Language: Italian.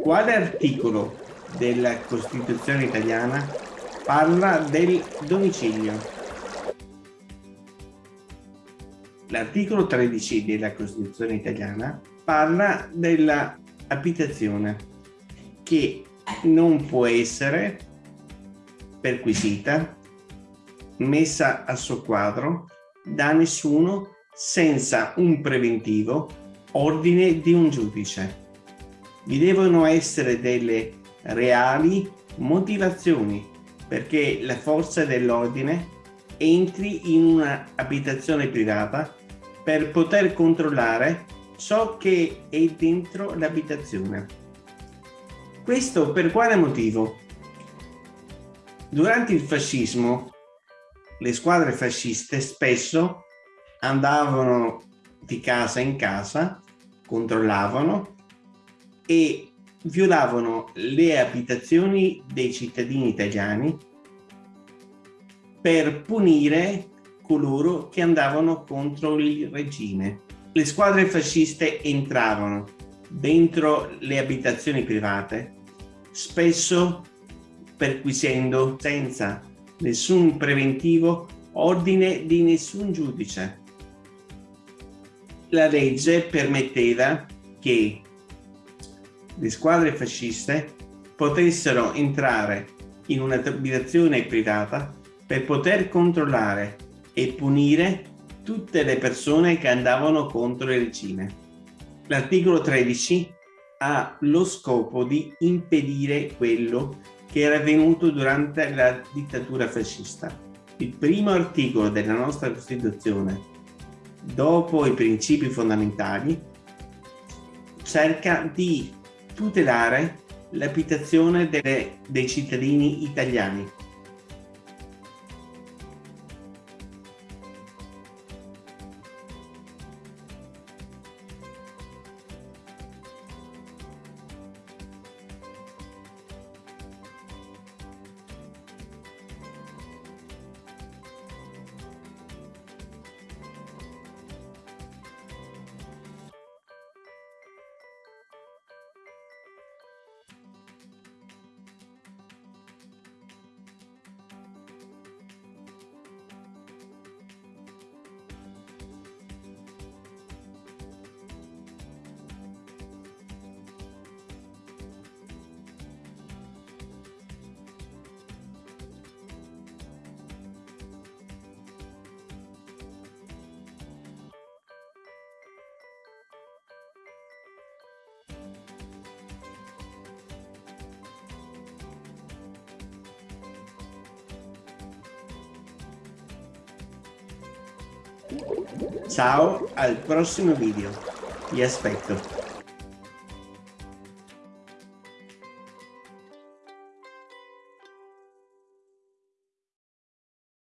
Quale articolo della Costituzione italiana parla del domicilio? L'articolo 13 della Costituzione italiana parla dell'abitazione che non può essere perquisita, messa a soqquadro da nessuno senza un preventivo ordine di un giudice. Vi devono essere delle reali motivazioni perché la forza dell'ordine entri in un'abitazione privata per poter controllare ciò che è dentro l'abitazione. Questo per quale motivo? Durante il fascismo le squadre fasciste spesso andavano di casa in casa, controllavano e violavano le abitazioni dei cittadini italiani per punire coloro che andavano contro il regime. Le squadre fasciste entravano dentro le abitazioni private, spesso perquisendo senza nessun preventivo ordine di nessun giudice. La legge permetteva che le squadre fasciste potessero entrare in un'abitazione privata per poter controllare e punire tutte le persone che andavano contro il regime. L'articolo 13 ha lo scopo di impedire quello che era avvenuto durante la dittatura fascista. Il primo articolo della nostra Costituzione, dopo i principi fondamentali, cerca di tutelare l'abitazione dei cittadini italiani Ciao, al prossimo video. Vi aspetto.